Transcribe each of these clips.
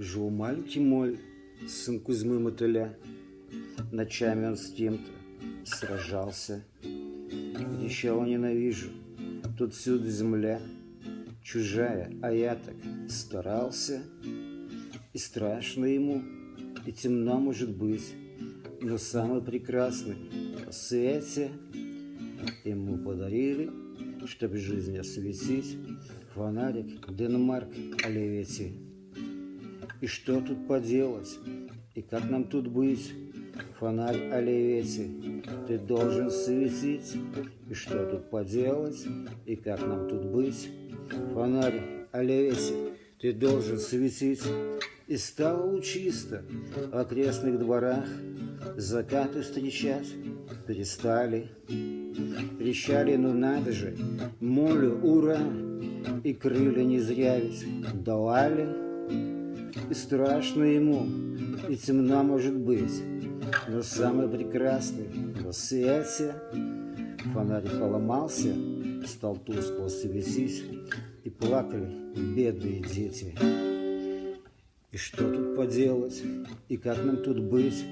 Жил маленький моль, сын Кузьмы Мотыля. Ночами он с кем-то сражался. Кричал ненавижу, тут всюду земля чужая, а я так старался. И страшно ему, и темно может быть, но самый прекрасный в свете ему подарили, чтобы жизнь осветить, фонарик Денмарк Оливетти. И что тут поделать, и как нам тут быть? Фонарь Оливетти, ты должен светить, и что тут поделать, и как нам тут быть? Фонарь Оливетти, ты должен светить, и стало лучисто в окрестных дворах, закаты встречать перестали. Кричали, ну надо же, молю, ура, и крылья не зря ведь давали. И страшно ему, и темно может быть, но самый прекрасный на свете. Фонарик поломался, стал тускло светить, и плакали бедные дети. И что тут поделать, и как нам тут быть?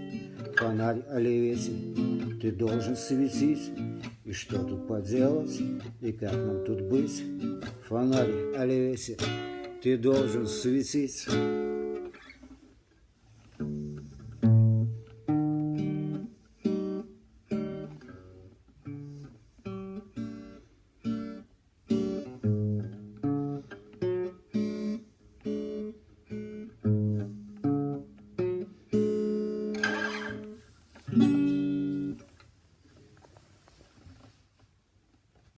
Фонарь Оливетти, ты должен светить. И что тут поделать, и как нам тут быть? Фонарь Оливетти, ты должен светить.